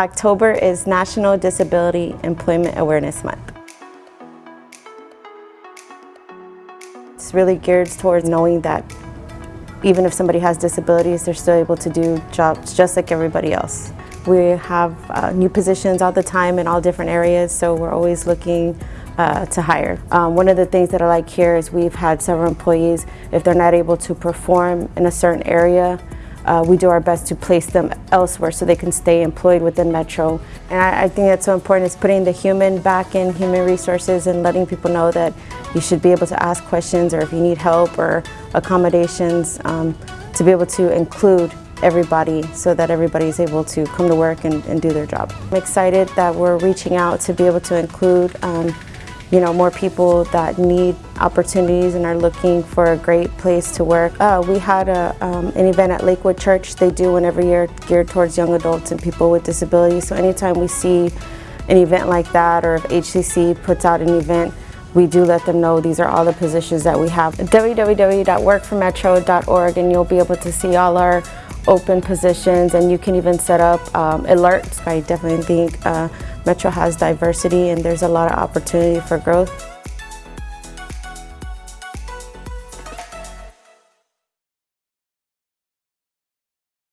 October is National Disability Employment Awareness Month. It's really geared towards knowing that even if somebody has disabilities, they're still able to do jobs just like everybody else. We have uh, new positions all the time in all different areas, so we're always looking uh, to hire. Um, one of the things that I like here is we've had several employees, if they're not able to perform in a certain area, uh, we do our best to place them elsewhere so they can stay employed within Metro. And I, I, think that's so important is putting the human back in human resources and letting people know that you should be able to ask questions or if you need help or accommodations um, to be able to include everybody so that everybody is able to come to work and, and, do their job. I'm excited that we're reaching out to be able to include um, you know, more people that need opportunities and are looking for a great place to work. Uh, we had a, um, an event at Lakewood Church. They do one every year geared towards young adults and people with disabilities. So anytime we see an event like that or if HCC puts out an event, we do let them know these are all the positions that we have. www.workformetro.org and you'll be able to see all our open positions and you can even set up um, alerts. I definitely think uh, Metro has diversity and there's a lot of opportunity for growth.